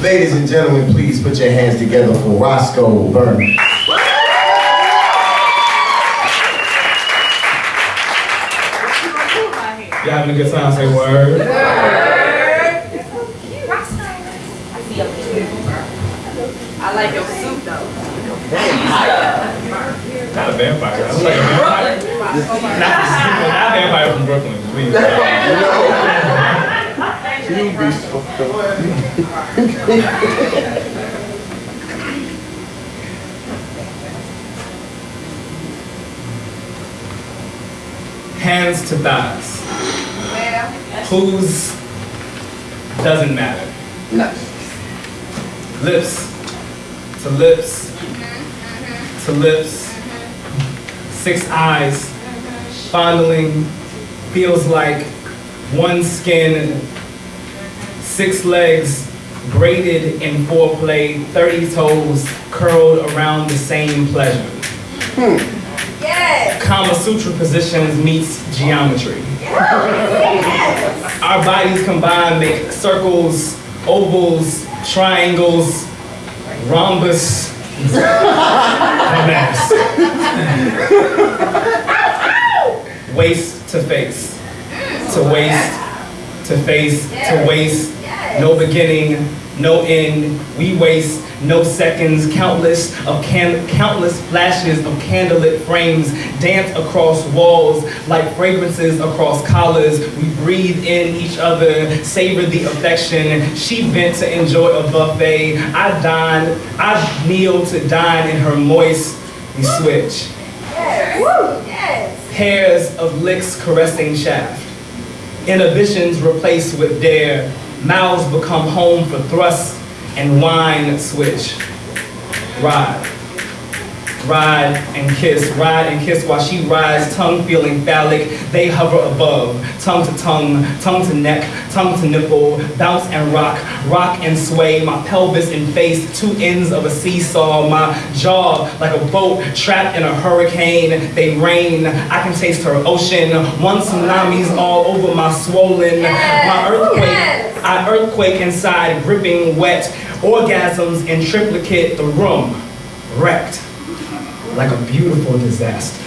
Ladies and gentlemen, please put your hands together for Roscoe Byrne. Y'all having a good time? Say word. I like your suit though. Not a vampire. I look like a vampire. Not, not a vampire from Brooklyn. Please. Hands to thighs. Whose doesn't matter. Lips to lips to lips. Six eyes. Fondling feels like one skin. Six legs braided in foreplay. Thirty toes curled around the same pleasure. Hmm. Yes. Kama Sutra positions meets geometry. Yes. Our bodies combined make circles, ovals, triangles, rhombus, and. Waist to face, to waist, to face, to waist, no beginning, no end. We waste no seconds, countless of can- countless flashes of candlelit frames dance across walls like fragrances across collars. We breathe in each other, savor the affection. She bent to enjoy a buffet. I dine, I kneel to dine in her moist. We switch. Yes. Woo. Yes. Pairs of licks caressing shaft. Inhibitions replaced with dare. Mouths become home for thrust and wine switch. Ride. Ride and kiss, ride and kiss while she rides, tongue feeling phallic. They hover above, tongue to tongue, tongue to neck, tongue to nipple, bounce and rock, rock and sway. My pelvis and face, two ends of a seesaw. My jaw like a boat trapped in a hurricane. They rain, I can taste her ocean. One tsunami's all over my swollen. My earthquake. I earthquake inside, gripping wet. Orgasms in triplicate, the room wrecked like a beautiful disaster.